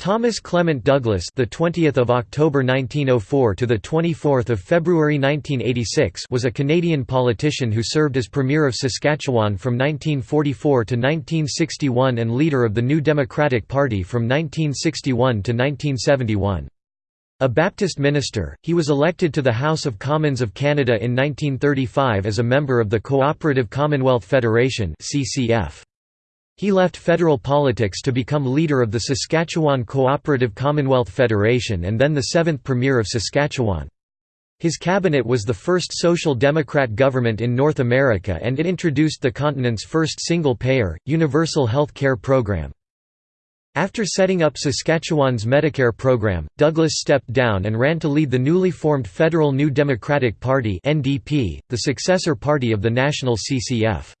Thomas Clement Douglas, the 20th of October 1904 to the 24th of February 1986, was a Canadian politician who served as Premier of Saskatchewan from 1944 to 1961 and leader of the New Democratic Party from 1961 to 1971. A Baptist minister, he was elected to the House of Commons of Canada in 1935 as a member of the Cooperative Commonwealth Federation (CCF). He left federal politics to become leader of the Saskatchewan Cooperative Commonwealth Federation and then the seventh Premier of Saskatchewan. His cabinet was the first Social Democrat government in North America and it introduced the continent's first single-payer, universal health care program. After setting up Saskatchewan's Medicare program, Douglas stepped down and ran to lead the newly formed Federal New Democratic Party the successor party of the national CCF.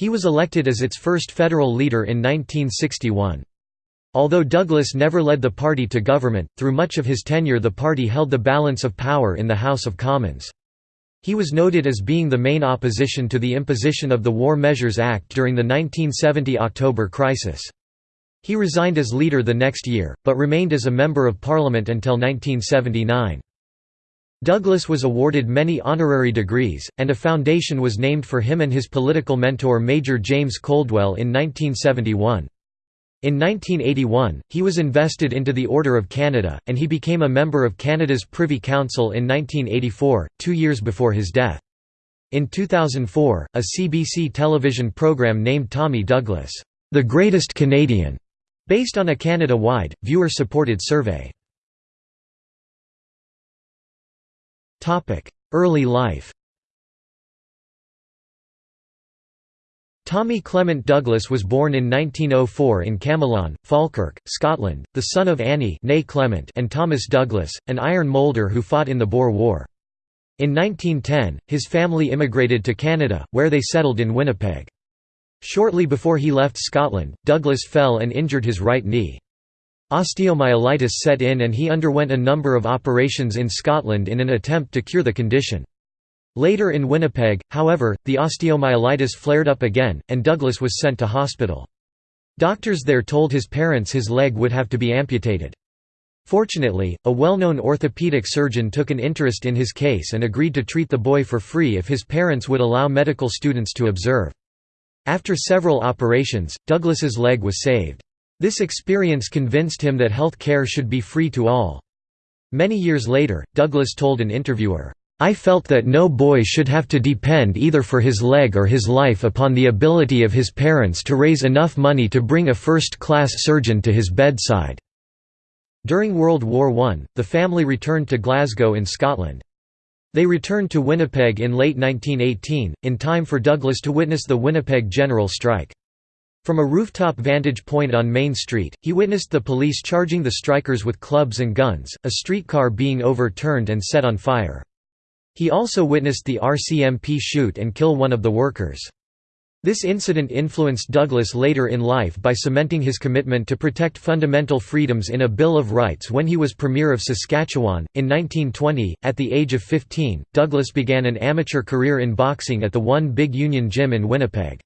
He was elected as its first federal leader in 1961. Although Douglas never led the party to government, through much of his tenure the party held the balance of power in the House of Commons. He was noted as being the main opposition to the imposition of the War Measures Act during the 1970 October crisis. He resigned as leader the next year, but remained as a Member of Parliament until 1979. Douglas was awarded many honorary degrees, and a foundation was named for him and his political mentor Major James Coldwell in 1971. In 1981, he was invested into the Order of Canada, and he became a member of Canada's Privy Council in 1984, two years before his death. In 2004, a CBC television program named Tommy Douglas, "'The Greatest Canadian' based on a Canada-wide, viewer-supported survey. Early life Tommy Clement Douglas was born in 1904 in Camelon, Falkirk, Scotland, the son of Annie Clement and Thomas Douglas, an iron moulder who fought in the Boer War. In 1910, his family immigrated to Canada, where they settled in Winnipeg. Shortly before he left Scotland, Douglas fell and injured his right knee. Osteomyelitis set in and he underwent a number of operations in Scotland in an attempt to cure the condition. Later in Winnipeg, however, the osteomyelitis flared up again, and Douglas was sent to hospital. Doctors there told his parents his leg would have to be amputated. Fortunately, a well-known orthopedic surgeon took an interest in his case and agreed to treat the boy for free if his parents would allow medical students to observe. After several operations, Douglas's leg was saved. This experience convinced him that health care should be free to all. Many years later, Douglas told an interviewer, I felt that no boy should have to depend either for his leg or his life upon the ability of his parents to raise enough money to bring a first-class surgeon to his bedside." During World War I, the family returned to Glasgow in Scotland. They returned to Winnipeg in late 1918, in time for Douglas to witness the Winnipeg General Strike. From a rooftop vantage point on Main Street, he witnessed the police charging the strikers with clubs and guns, a streetcar being overturned and set on fire. He also witnessed the RCMP shoot and kill one of the workers. This incident influenced Douglas later in life by cementing his commitment to protect fundamental freedoms in a Bill of Rights when he was Premier of Saskatchewan. In 1920, at the age of 15, Douglas began an amateur career in boxing at the One Big Union Gym in Winnipeg.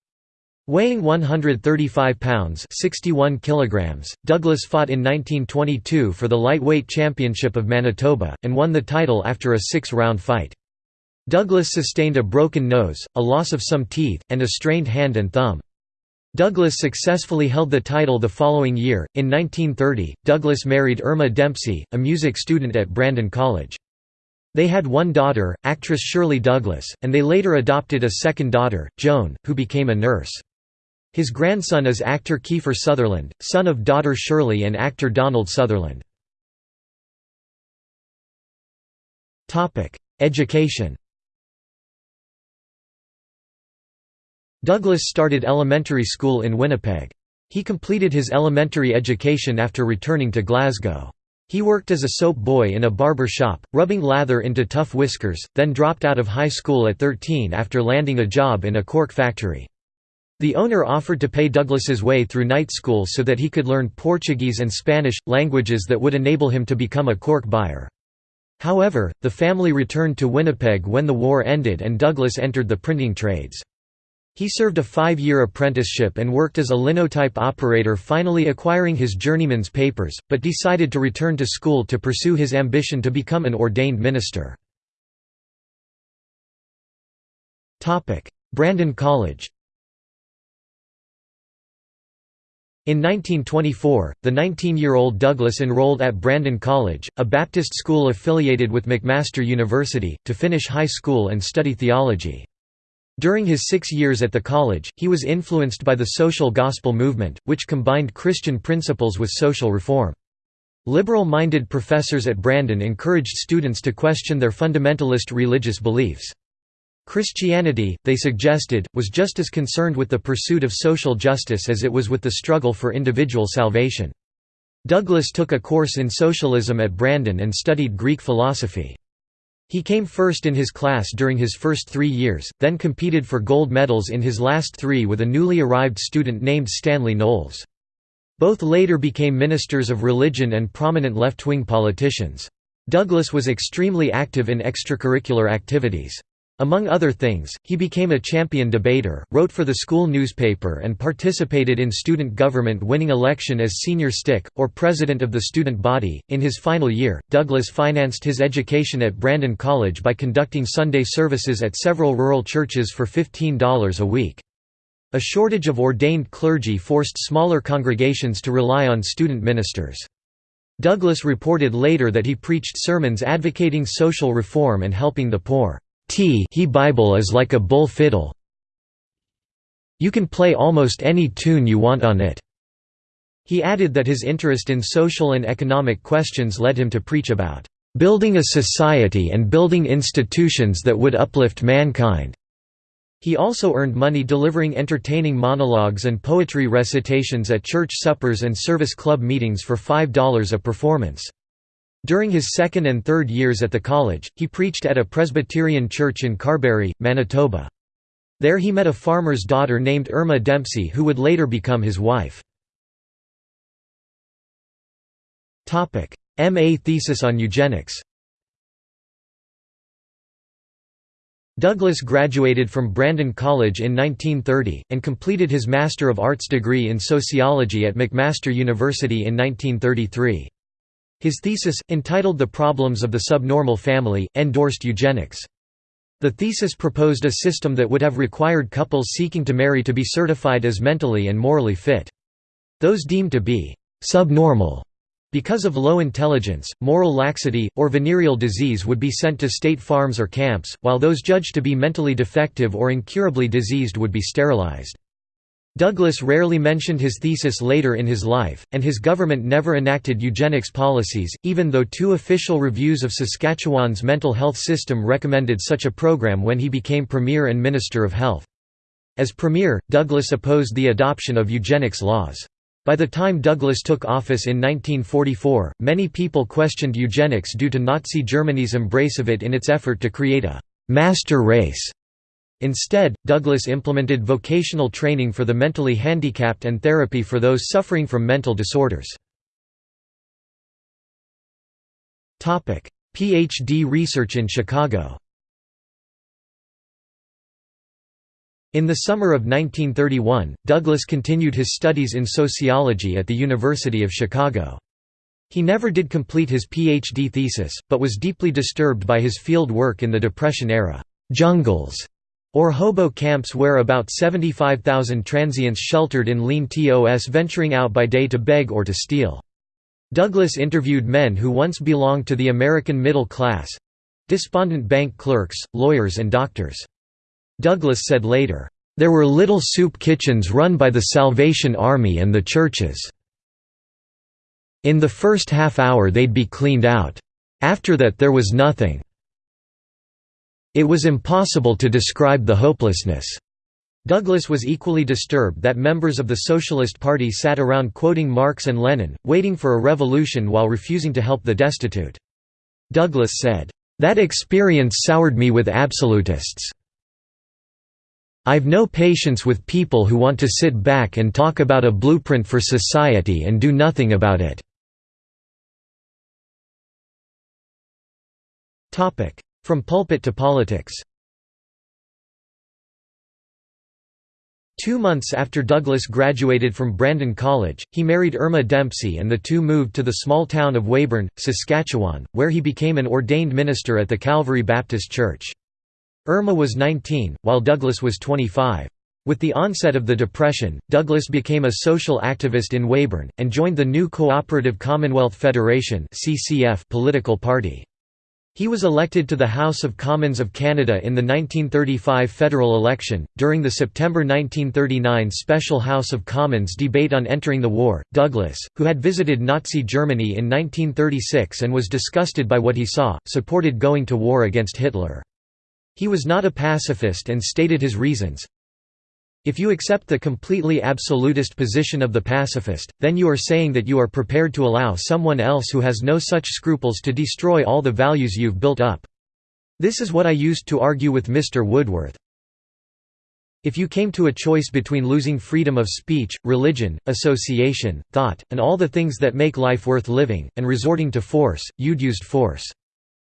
Weighing 135 pounds 61 kilograms, Douglas fought in 1922 for the lightweight championship of Manitoba, and won the title after a six-round fight. Douglas sustained a broken nose, a loss of some teeth, and a strained hand and thumb. Douglas successfully held the title the following year. In 1930, Douglas married Irma Dempsey, a music student at Brandon College. They had one daughter, actress Shirley Douglas, and they later adopted a second daughter, Joan, who became a nurse. His grandson is actor Kiefer Sutherland, son of daughter Shirley and actor Donald Sutherland. Education Douglas started elementary school in Winnipeg. He completed his elementary education after returning to Glasgow. He worked as a soap boy in a barber shop, rubbing lather into tough whiskers, then dropped out of high school at 13 after landing a job in a cork factory. The owner offered to pay Douglas's way through night school so that he could learn Portuguese and Spanish, languages that would enable him to become a cork buyer. However, the family returned to Winnipeg when the war ended and Douglas entered the printing trades. He served a five-year apprenticeship and worked as a linotype operator finally acquiring his journeyman's papers, but decided to return to school to pursue his ambition to become an ordained minister. Brandon College In 1924, the 19-year-old Douglas enrolled at Brandon College, a Baptist school affiliated with McMaster University, to finish high school and study theology. During his six years at the college, he was influenced by the social gospel movement, which combined Christian principles with social reform. Liberal-minded professors at Brandon encouraged students to question their fundamentalist religious beliefs. Christianity, they suggested, was just as concerned with the pursuit of social justice as it was with the struggle for individual salvation. Douglas took a course in socialism at Brandon and studied Greek philosophy. He came first in his class during his first three years, then competed for gold medals in his last three with a newly arrived student named Stanley Knowles. Both later became ministers of religion and prominent left-wing politicians. Douglas was extremely active in extracurricular activities. Among other things, he became a champion debater, wrote for the school newspaper and participated in student government winning election as senior stick, or president of the student body. In his final year, Douglas financed his education at Brandon College by conducting Sunday services at several rural churches for $15 a week. A shortage of ordained clergy forced smaller congregations to rely on student ministers. Douglas reported later that he preached sermons advocating social reform and helping the poor. T he Bible is like a bull fiddle. You can play almost any tune you want on it. He added that his interest in social and economic questions led him to preach about building a society and building institutions that would uplift mankind. He also earned money delivering entertaining monologues and poetry recitations at church suppers and service club meetings for $5 a performance. During his second and third years at the college, he preached at a Presbyterian church in Carberry, Manitoba. There he met a farmer's daughter named Irma Dempsey who would later become his wife. M.A. thesis on eugenics Douglas graduated from Brandon College in 1930, and completed his Master of Arts degree in Sociology at McMaster University in 1933. His thesis, entitled The Problems of the Subnormal Family, endorsed eugenics. The thesis proposed a system that would have required couples seeking to marry to be certified as mentally and morally fit. Those deemed to be «subnormal» because of low intelligence, moral laxity, or venereal disease would be sent to state farms or camps, while those judged to be mentally defective or incurably diseased would be sterilized. Douglas rarely mentioned his thesis later in his life, and his government never enacted eugenics policies, even though two official reviews of Saskatchewan's mental health system recommended such a program when he became Premier and Minister of Health. As Premier, Douglas opposed the adoption of eugenics laws. By the time Douglas took office in 1944, many people questioned eugenics due to Nazi Germany's embrace of it in its effort to create a «master race» Instead, Douglas implemented vocational training for the mentally handicapped and therapy for those suffering from mental disorders. PhD research in Chicago In the summer of 1931, Douglas continued his studies in sociology at the University of Chicago. He never did complete his PhD thesis, but was deeply disturbed by his field work in the Depression-era jungles or hobo camps where about 75,000 transients sheltered in lean TOS venturing out by day to beg or to steal. Douglas interviewed men who once belonged to the American middle class—despondent bank clerks, lawyers and doctors. Douglas said later, "...there were little soup kitchens run by the Salvation Army and the churches. In the first half hour they'd be cleaned out. After that there was nothing." It was impossible to describe the hopelessness. Douglas was equally disturbed that members of the Socialist Party sat around quoting Marx and Lenin, waiting for a revolution while refusing to help the destitute. Douglas said, "...that experience soured me with absolutists. I've no patience with people who want to sit back and talk about a blueprint for society and do nothing about it." From pulpit to politics Two months after Douglas graduated from Brandon College, he married Irma Dempsey and the two moved to the small town of Weyburn, Saskatchewan, where he became an ordained minister at the Calvary Baptist Church. Irma was 19, while Douglas was 25. With the onset of the Depression, Douglas became a social activist in Weyburn, and joined the new Cooperative Commonwealth Federation political party. He was elected to the House of Commons of Canada in the 1935 federal election. During the September 1939 special House of Commons debate on entering the war, Douglas, who had visited Nazi Germany in 1936 and was disgusted by what he saw, supported going to war against Hitler. He was not a pacifist and stated his reasons, if you accept the completely absolutist position of the pacifist, then you are saying that you are prepared to allow someone else who has no such scruples to destroy all the values you've built up. This is what I used to argue with Mr. Woodsworth. If you came to a choice between losing freedom of speech, religion, association, thought, and all the things that make life worth living, and resorting to force, you'd used force.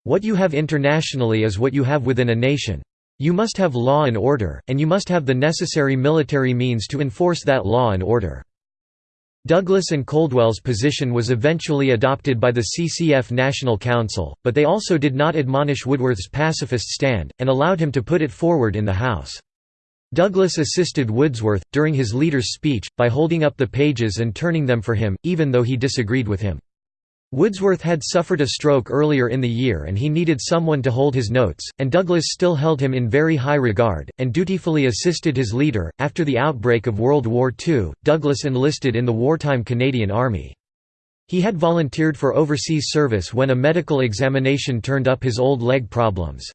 What you have internationally is what you have within a nation. You must have law and order, and you must have the necessary military means to enforce that law and order. Douglas and Coldwell's position was eventually adopted by the CCF National Council, but they also did not admonish Woodsworth's pacifist stand, and allowed him to put it forward in the House. Douglas assisted Woodsworth, during his leader's speech, by holding up the pages and turning them for him, even though he disagreed with him. Woodsworth had suffered a stroke earlier in the year and he needed someone to hold his notes, and Douglas still held him in very high regard, and dutifully assisted his leader. After the outbreak of World War II, Douglas enlisted in the wartime Canadian Army. He had volunteered for overseas service when a medical examination turned up his old leg problems.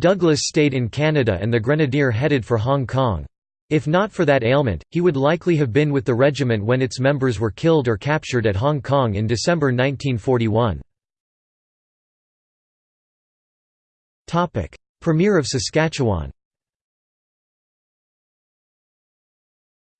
Douglas stayed in Canada and the Grenadier headed for Hong Kong. If not for that ailment, he would likely have been with the regiment when its members were killed or captured at Hong Kong in December 1941. Premier of Saskatchewan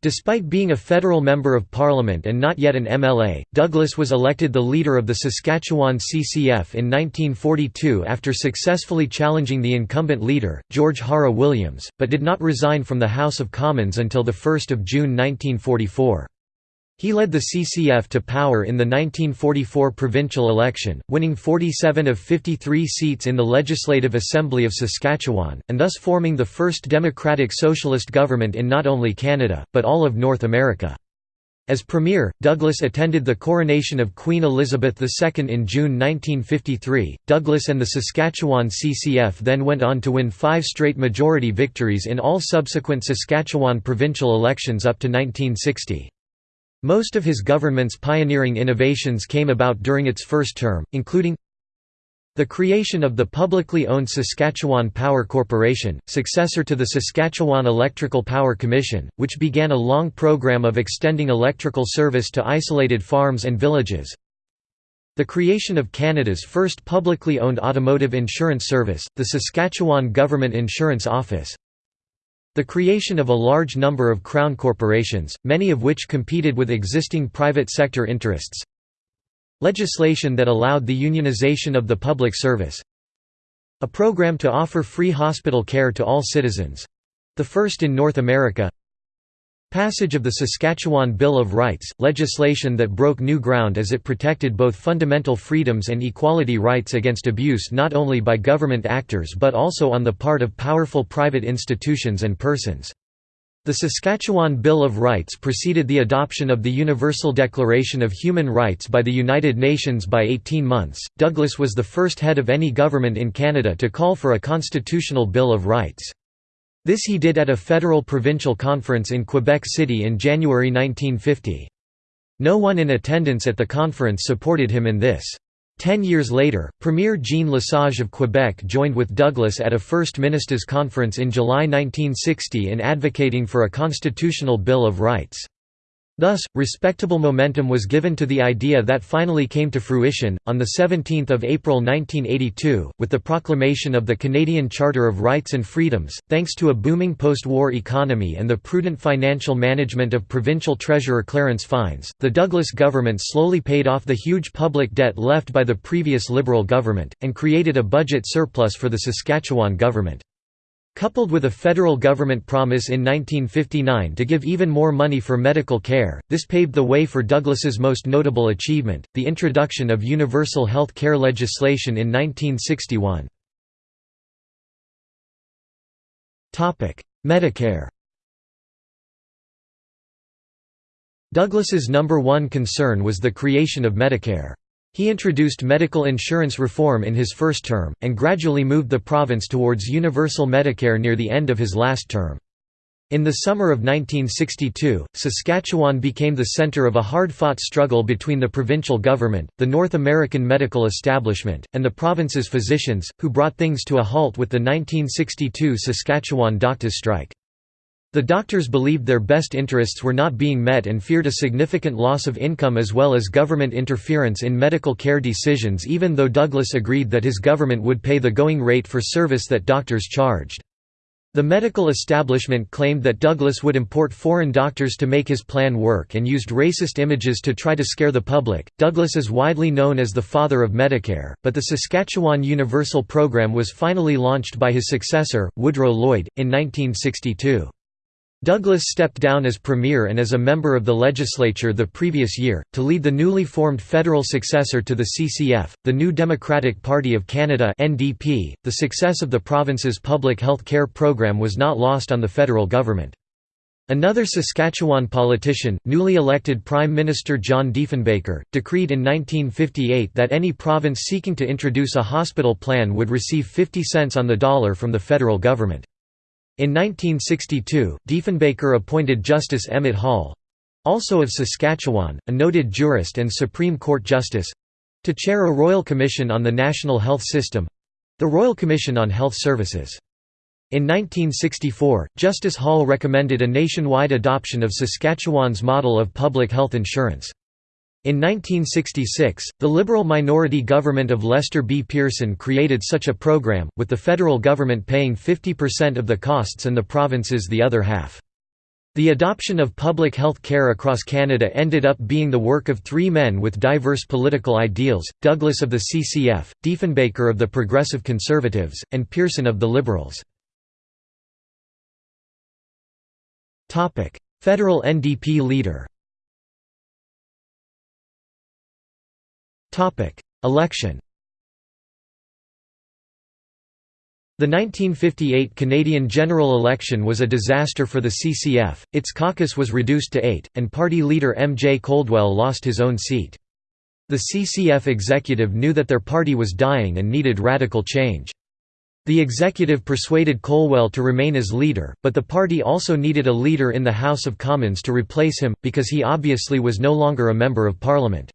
Despite being a federal member of parliament and not yet an MLA, Douglas was elected the leader of the Saskatchewan CCF in 1942 after successfully challenging the incumbent leader, George Hara Williams, but did not resign from the House of Commons until 1 June 1944. He led the CCF to power in the 1944 provincial election, winning 47 of 53 seats in the Legislative Assembly of Saskatchewan, and thus forming the first democratic socialist government in not only Canada, but all of North America. As Premier, Douglas attended the coronation of Queen Elizabeth II in June 1953. Douglas and the Saskatchewan CCF then went on to win five straight majority victories in all subsequent Saskatchewan provincial elections up to 1960. Most of his government's pioneering innovations came about during its first term, including the creation of the publicly owned Saskatchewan Power Corporation, successor to the Saskatchewan Electrical Power Commission, which began a long program of extending electrical service to isolated farms and villages. The creation of Canada's first publicly owned automotive insurance service, the Saskatchewan Government Insurance Office. The creation of a large number of crown corporations, many of which competed with existing private sector interests. Legislation that allowed the unionization of the public service. A program to offer free hospital care to all citizens—the first in North America Passage of the Saskatchewan Bill of Rights, legislation that broke new ground as it protected both fundamental freedoms and equality rights against abuse not only by government actors but also on the part of powerful private institutions and persons. The Saskatchewan Bill of Rights preceded the adoption of the Universal Declaration of Human Rights by the United Nations by 18 months. Douglas was the first head of any government in Canada to call for a constitutional Bill of Rights. This he did at a federal provincial conference in Quebec City in January 1950. No one in attendance at the conference supported him in this. Ten years later, Premier Jean Lesage of Quebec joined with Douglas at a First Ministers' Conference in July 1960 in advocating for a constitutional Bill of Rights. Thus, respectable momentum was given to the idea that finally came to fruition, on 17 April 1982, with the proclamation of the Canadian Charter of Rights and Freedoms. Thanks to a booming post war economy and the prudent financial management of provincial treasurer Clarence Fines, the Douglas government slowly paid off the huge public debt left by the previous Liberal government, and created a budget surplus for the Saskatchewan government. Coupled with a federal government promise in 1959 to give even more money for medical care, this paved the way for Douglas's most notable achievement, the introduction of universal health care legislation in 1961. Medicare Douglas's number one concern was the creation of Medicare. He introduced medical insurance reform in his first term, and gradually moved the province towards universal Medicare near the end of his last term. In the summer of 1962, Saskatchewan became the centre of a hard-fought struggle between the provincial government, the North American medical establishment, and the province's physicians, who brought things to a halt with the 1962 Saskatchewan doctors' strike. The doctors believed their best interests were not being met and feared a significant loss of income as well as government interference in medical care decisions even though Douglas agreed that his government would pay the going rate for service that doctors charged. The medical establishment claimed that Douglas would import foreign doctors to make his plan work and used racist images to try to scare the public. Douglas is widely known as the father of Medicare, but the Saskatchewan Universal Program was finally launched by his successor, Woodrow Lloyd, in 1962. Douglas stepped down as premier and as a member of the legislature the previous year, to lead the newly formed federal successor to the CCF, the New Democratic Party of Canada. The success of the province's public health care program was not lost on the federal government. Another Saskatchewan politician, newly elected Prime Minister John Diefenbaker, decreed in 1958 that any province seeking to introduce a hospital plan would receive 50 cents on the dollar from the federal government. In 1962, Diefenbaker appointed Justice Emmett Hall—also of Saskatchewan, a noted jurist and Supreme Court justice—to chair a Royal Commission on the National Health System—the Royal Commission on Health Services. In 1964, Justice Hall recommended a nationwide adoption of Saskatchewan's model of public health insurance. In 1966, the Liberal minority government of Lester B. Pearson created such a program, with the federal government paying 50% of the costs and the provinces the other half. The adoption of public health care across Canada ended up being the work of three men with diverse political ideals, Douglas of the CCF, Diefenbaker of the Progressive Conservatives, and Pearson of the Liberals. Federal NDP leader Election The 1958 Canadian general election was a disaster for the CCF, its caucus was reduced to eight, and party leader M. J. Coldwell lost his own seat. The CCF executive knew that their party was dying and needed radical change. The executive persuaded Coldwell to remain as leader, but the party also needed a leader in the House of Commons to replace him, because he obviously was no longer a Member of Parliament.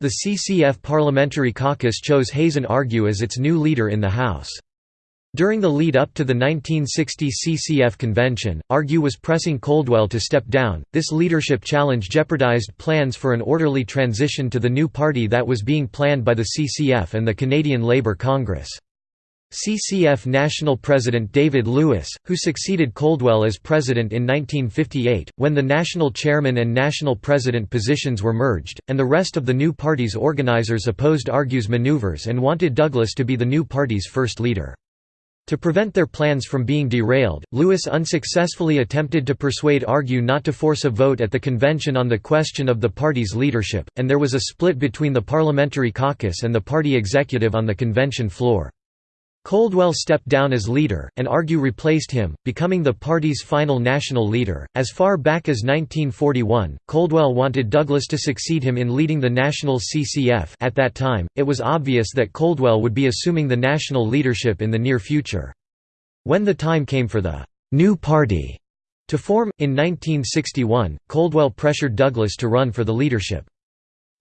The CCF Parliamentary Caucus chose Hazen Argue as its new leader in the House. During the lead-up to the 1960 CCF convention, Argue was pressing Coldwell to step down. This leadership challenge jeopardized plans for an orderly transition to the new party that was being planned by the CCF and the Canadian Labour Congress. CCF National President David Lewis, who succeeded Coldwell as president in 1958, when the national chairman and national president positions were merged, and the rest of the new party's organizers opposed Argue's maneuvers and wanted Douglas to be the new party's first leader. To prevent their plans from being derailed, Lewis unsuccessfully attempted to persuade Argue not to force a vote at the convention on the question of the party's leadership, and there was a split between the parliamentary caucus and the party executive on the convention floor. Coldwell stepped down as leader, and Argue replaced him, becoming the party's final national leader. As far back as 1941, Coldwell wanted Douglas to succeed him in leading the national CCF. At that time, it was obvious that Coldwell would be assuming the national leadership in the near future. When the time came for the new party to form, in 1961, Coldwell pressured Douglas to run for the leadership.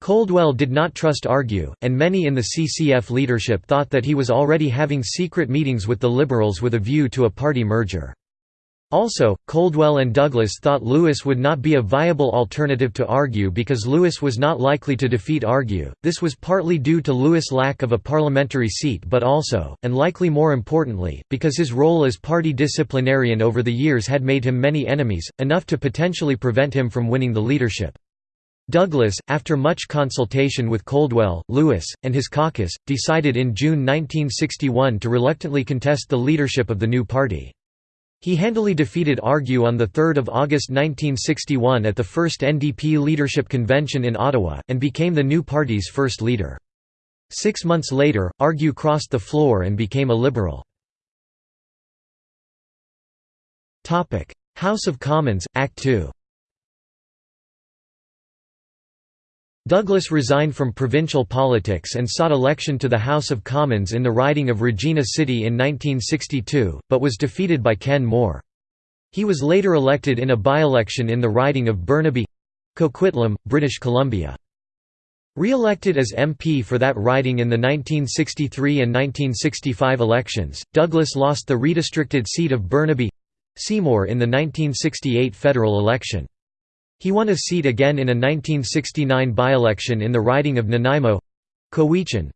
Coldwell did not trust Argue, and many in the CCF leadership thought that he was already having secret meetings with the Liberals with a view to a party merger. Also, Coldwell and Douglas thought Lewis would not be a viable alternative to Argue because Lewis was not likely to defeat Argue. This was partly due to Lewis' lack of a parliamentary seat but also, and likely more importantly, because his role as party disciplinarian over the years had made him many enemies, enough to potentially prevent him from winning the leadership. Douglas, after much consultation with Coldwell, Lewis, and his caucus, decided in June 1961 to reluctantly contest the leadership of the new party. He handily defeated Argue on 3 August 1961 at the first NDP leadership convention in Ottawa, and became the new party's first leader. Six months later, Argue crossed the floor and became a Liberal. House of Commons, Act 2 Douglas resigned from provincial politics and sought election to the House of Commons in the riding of Regina City in 1962, but was defeated by Ken More. He was later elected in a by-election in the riding of Burnaby—Coquitlam, British Columbia. Re-elected as MP for that riding in the 1963 and 1965 elections, Douglas lost the redistricted seat of Burnaby—Seymour in the 1968 federal election. He won a seat again in a 1969 by-election in the riding of Nanaimo Cowichan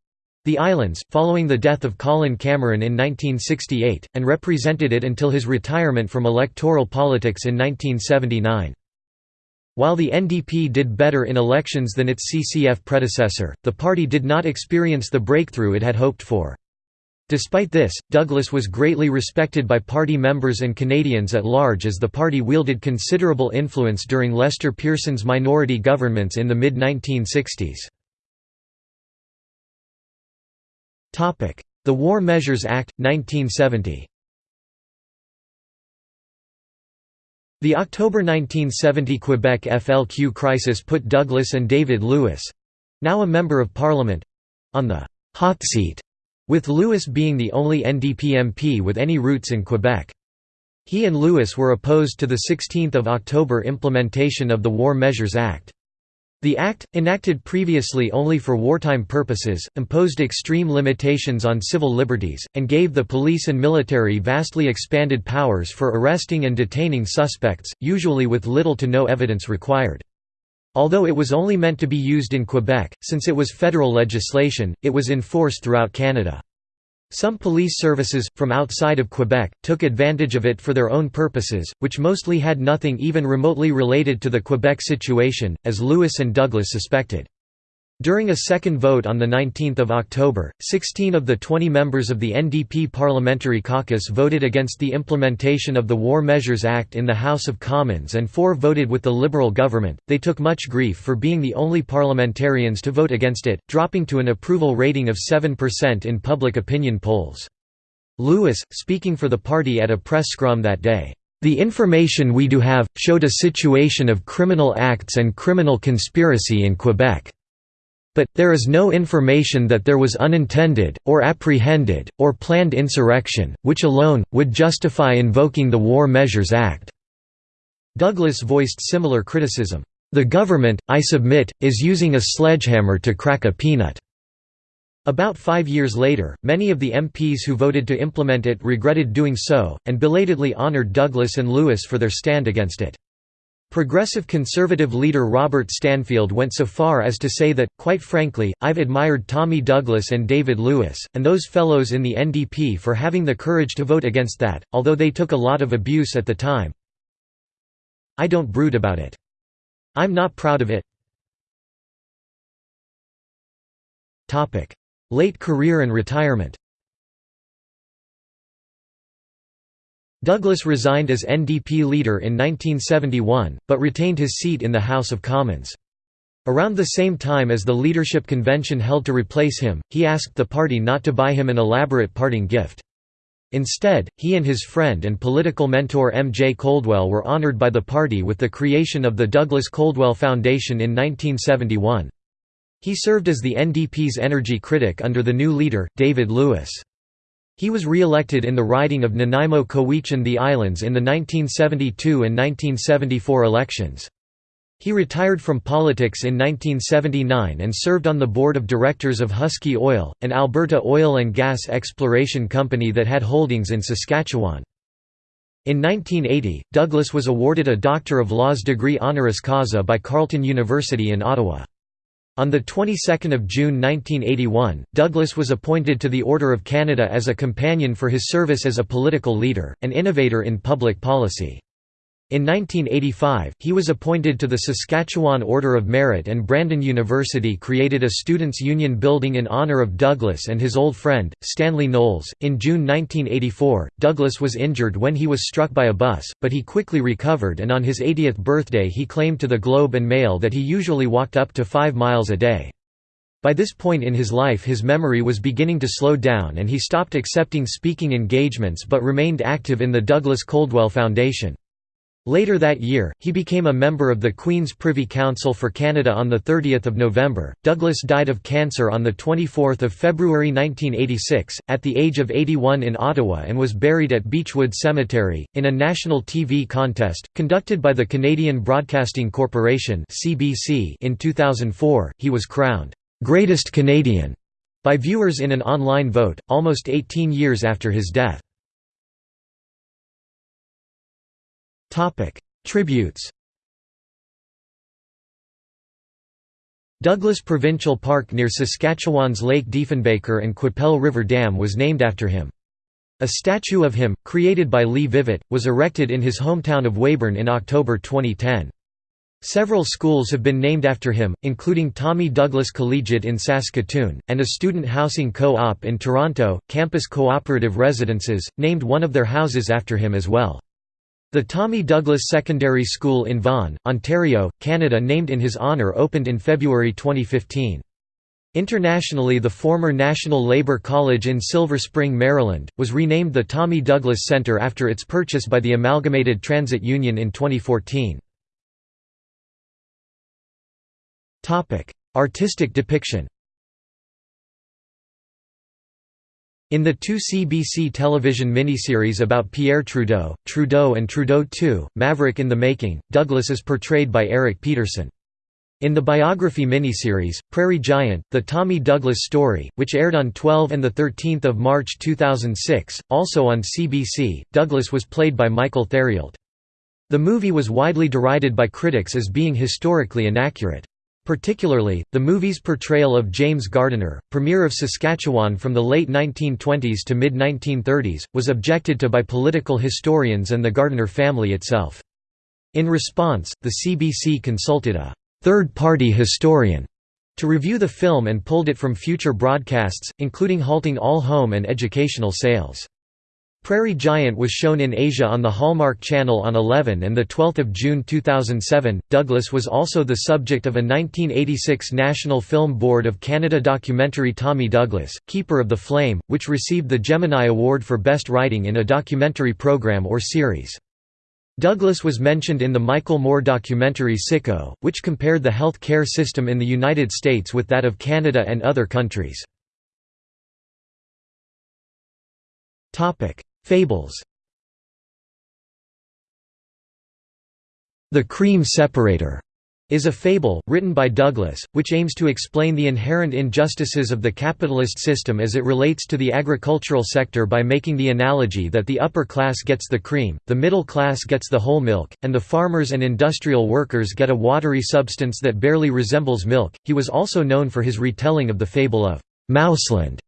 the islands, following the death of Colin Cameron in 1968, and represented it until his retirement from electoral politics in 1979. While the NDP did better in elections than its CCF predecessor, the party did not experience the breakthrough it had hoped for. Despite this, Douglas was greatly respected by party members and Canadians at large as the party wielded considerable influence during Lester Pearson's minority governments in the mid-1960s. The War Measures Act, 1970 The October 1970 Quebec FLQ crisis put Douglas and David Lewis—now a Member of Parliament—on the «hot seat» with Lewis being the only NDP MP with any roots in Quebec. He and Lewis were opposed to the 16 October implementation of the War Measures Act. The act, enacted previously only for wartime purposes, imposed extreme limitations on civil liberties, and gave the police and military vastly expanded powers for arresting and detaining suspects, usually with little to no evidence required. Although it was only meant to be used in Quebec, since it was federal legislation, it was in force throughout Canada. Some police services, from outside of Quebec, took advantage of it for their own purposes, which mostly had nothing even remotely related to the Quebec situation, as Lewis and Douglas suspected. During a second vote on 19 October, 16 of the 20 members of the NDP Parliamentary Caucus voted against the implementation of the War Measures Act in the House of Commons and four voted with the Liberal government. They took much grief for being the only parliamentarians to vote against it, dropping to an approval rating of 7% in public opinion polls. Lewis, speaking for the party at a press scrum that day, the information we do have, showed a situation of criminal acts and criminal conspiracy in Quebec. But, there is no information that there was unintended, or apprehended, or planned insurrection, which alone, would justify invoking the War Measures Act." Douglas voiced similar criticism. The government, I submit, is using a sledgehammer to crack a peanut. About five years later, many of the MPs who voted to implement it regretted doing so, and belatedly honoured Douglas and Lewis for their stand against it. Progressive Conservative leader Robert Stanfield went so far as to say that, quite frankly, I've admired Tommy Douglas and David Lewis, and those fellows in the NDP for having the courage to vote against that, although they took a lot of abuse at the time. I don't brood about it. I'm not proud of it. Late career and retirement Douglas resigned as NDP leader in 1971, but retained his seat in the House of Commons. Around the same time as the leadership convention held to replace him, he asked the party not to buy him an elaborate parting gift. Instead, he and his friend and political mentor M. J. Coldwell were honored by the party with the creation of the Douglas Coldwell Foundation in 1971. He served as the NDP's energy critic under the new leader, David Lewis. He was re-elected in the riding of Nanaimo Cowichan the Islands in the 1972 and 1974 elections. He retired from politics in 1979 and served on the board of directors of Husky Oil, an Alberta oil and gas exploration company that had holdings in Saskatchewan. In 1980, Douglas was awarded a Doctor of Laws degree honoris causa by Carleton University in Ottawa. On the 22nd of June 1981, Douglas was appointed to the Order of Canada as a companion for his service as a political leader, and innovator in public policy. In 1985, he was appointed to the Saskatchewan Order of Merit and Brandon University created a students' union building in honor of Douglas and his old friend, Stanley Knowles. In June 1984, Douglas was injured when he was struck by a bus, but he quickly recovered and on his 80th birthday he claimed to the Globe and Mail that he usually walked up to five miles a day. By this point in his life his memory was beginning to slow down and he stopped accepting speaking engagements but remained active in the Douglas Coldwell Foundation. Later that year, he became a member of the Queen's Privy Council for Canada on 30 November. Douglas died of cancer on 24 February 1986, at the age of 81 in Ottawa and was buried at Beechwood Cemetery. In a national TV contest, conducted by the Canadian Broadcasting Corporation in 2004, he was crowned, "'Greatest Canadian' by viewers in an online vote, almost 18 years after his death. Topic: Tributes. Douglas Provincial Park near Saskatchewan's Lake Diefenbaker and Qu'Appelle River Dam was named after him. A statue of him, created by Lee Vivet, was erected in his hometown of Weyburn in October 2010. Several schools have been named after him, including Tommy Douglas Collegiate in Saskatoon, and a student housing co-op in Toronto, Campus Cooperative Residences, named one of their houses after him as well. The Tommy Douglas Secondary School in Vaughan, Ontario, Canada named in his honour opened in February 2015. Internationally the former National Labour College in Silver Spring, Maryland, was renamed the Tommy Douglas Center after its purchase by the Amalgamated Transit Union in 2014. Artistic depiction In the two CBC television miniseries about Pierre Trudeau, Trudeau and Trudeau II, Maverick in the Making, Douglas is portrayed by Eric Peterson. In the biography miniseries, Prairie Giant, The Tommy Douglas Story, which aired on 12 and 13 March 2006, also on CBC, Douglas was played by Michael Therriault. The movie was widely derided by critics as being historically inaccurate. Particularly, the movie's portrayal of James Gardiner, Premier of Saskatchewan from the late 1920s to mid-1930s, was objected to by political historians and the Gardiner family itself. In response, the CBC consulted a third-party historian to review the film and pulled it from future broadcasts, including halting all home and educational sales. Prairie Giant was shown in Asia on the Hallmark Channel on 11 and 12 June 2007. Douglas was also the subject of a 1986 National Film Board of Canada documentary Tommy Douglas, Keeper of the Flame, which received the Gemini Award for Best Writing in a Documentary Program or Series. Douglas was mentioned in the Michael Moore documentary Sicko, which compared the health care system in the United States with that of Canada and other countries. Fables The Cream Separator is a fable, written by Douglas, which aims to explain the inherent injustices of the capitalist system as it relates to the agricultural sector by making the analogy that the upper class gets the cream, the middle class gets the whole milk, and the farmers and industrial workers get a watery substance that barely resembles milk. He was also known for his retelling of the fable of Mouseland,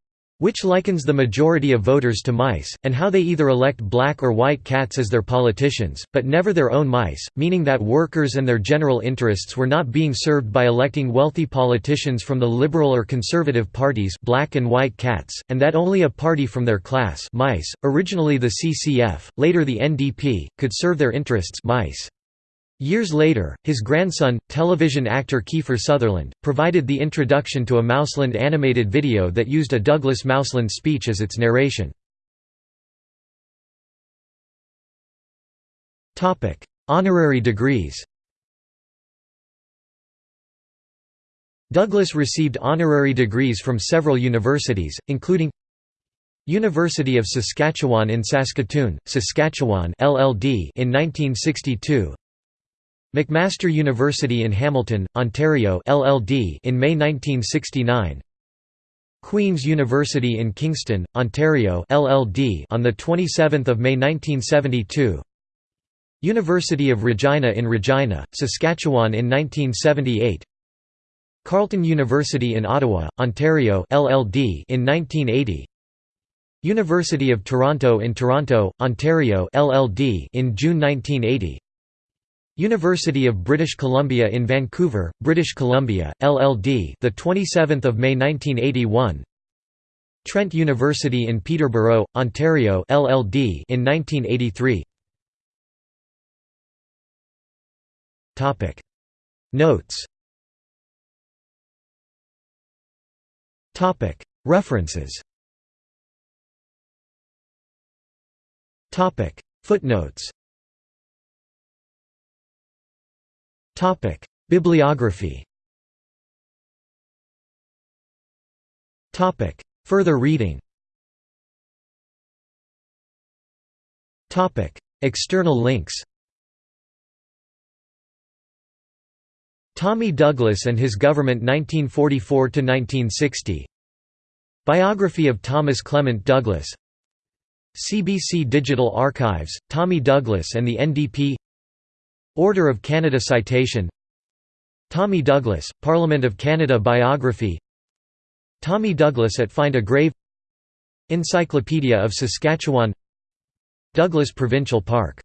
which likens the majority of voters to mice, and how they either elect black or white cats as their politicians, but never their own mice, meaning that workers and their general interests were not being served by electing wealthy politicians from the liberal or conservative parties black and white cats, and that only a party from their class mice, originally the CCF, later the NDP, could serve their interests mice. Years later, his grandson, television actor Kiefer Sutherland, provided the introduction to a Mouseland animated video that used a Douglas Mouseland speech as its narration. Honorary degrees Douglas received honorary degrees from several universities, including University of Saskatchewan in Saskatoon, Saskatchewan LLD in 1962 McMaster University in Hamilton, Ontario LLD in May 1969 Queen's University in Kingston, Ontario LLD on the 27th of May 1972 University of Regina in Regina, Saskatchewan in 1978 Carleton University in Ottawa, Ontario LLD in 1980 University of Toronto in Toronto, Ontario LLD in June 1980 University of British Columbia in Vancouver, British Columbia, LLD, the 27th of May 1981. Trent University in Peterborough, Ontario, LLD, in 1983. Topic. Notes. Topic. References. Topic. Footnotes Topic: Bibliography. Topic: Further reading. Topic: External links. Tommy Douglas and His Government 1944–1960 Biography of Thomas Clement Douglas CBC Digital Archives, Tommy Douglas and the NDP Order of Canada Citation. Tommy Douglas, Parliament of Canada Biography. Tommy Douglas at Find a Grave. Encyclopedia of Saskatchewan. Douglas Provincial Park